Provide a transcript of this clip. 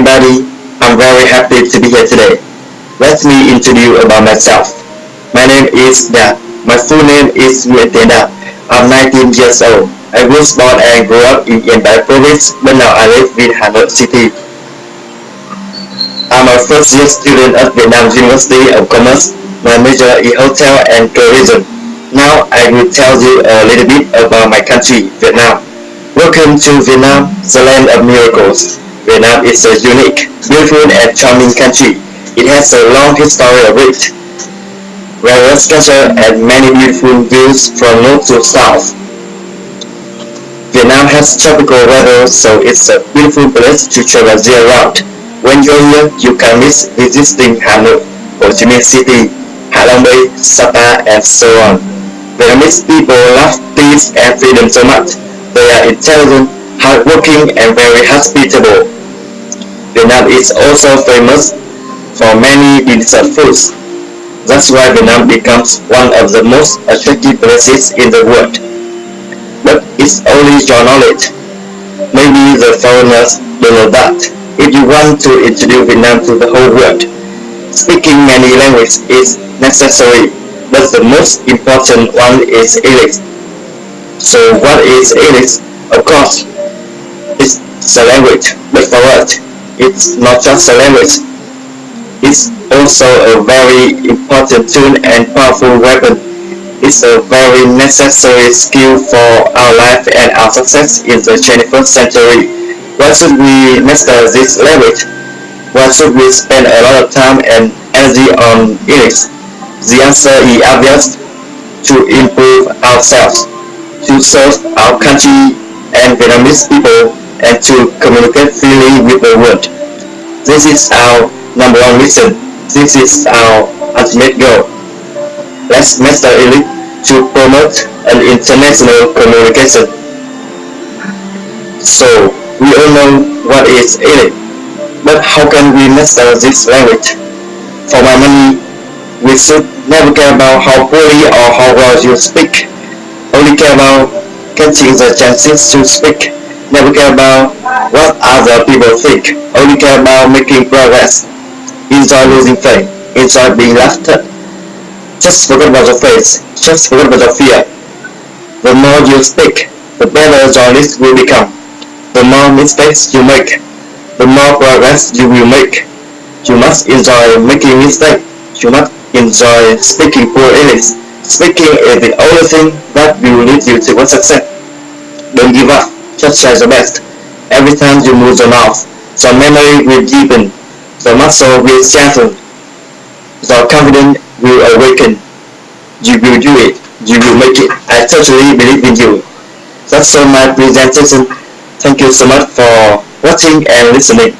everybody. I'm very happy to be here today. Let me introduce about myself. My name is Da. My full name is Nguyễn Tiến Đạt. I'm 19 years old. I was born and grew up in Yên Bái province, but now I live in Hanoi City. I'm a first year student at Vietnam University of Commerce. My major is hotel and tourism. Now I will tell you a little bit about my country, Vietnam. Welcome to Vietnam, the land of miracles. Vietnam is a unique, beautiful and charming country. It has a long history of it, various culture and many beautiful views from north to south. Vietnam has tropical weather, so it's a beautiful place to travel year round. When you're here, you can miss visiting Hanoi, Ho Chi Minh City, Ha Long Bay, Sapa, and so on. Vietnamese people love peace and freedom so much. They are intelligent, hardworking, and very hospitable. Vietnam is also famous for many delicious foods. That's why Vietnam becomes one of the most attractive places in the world. But it's only your knowledge. Maybe the foreigners don't know that. If you want to introduce Vietnam to the whole world, speaking many languages is necessary, but the most important one is English. So what is English? Of course, it's a language, but for us, it's not just a language. It's also a very important tool and powerful weapon. It's a very necessary skill for our life and our success in the 21st century. Why should we master this language? Why should we spend a lot of time and energy on it? The answer is obvious. To improve ourselves, to serve our country and Vietnamese people and to communicate freely with the world. This is our number one mission. This is our ultimate goal. Let's master it to promote an international communication. So, we all know what is it, but how can we master this language? For my money, we should never care about how poorly or how well you speak, only care about getting the chances to speak never care about what other people think, only care about making progress. Enjoy losing faith, enjoy being laughed at. Just forget about your face, just forget about your fear. The more you speak, the better your list will become. The more mistakes you make, the more progress you will make. You must enjoy making mistakes. You must enjoy speaking poor English. Speaking is the only thing that will lead you to success. Don't give up just try the best. Every time you move your mouth, the memory will deepen, the muscle will strengthen, the confidence will awaken. You will do it. You will make it. I totally believe in you. That's all my presentation. Thank you so much for watching and listening.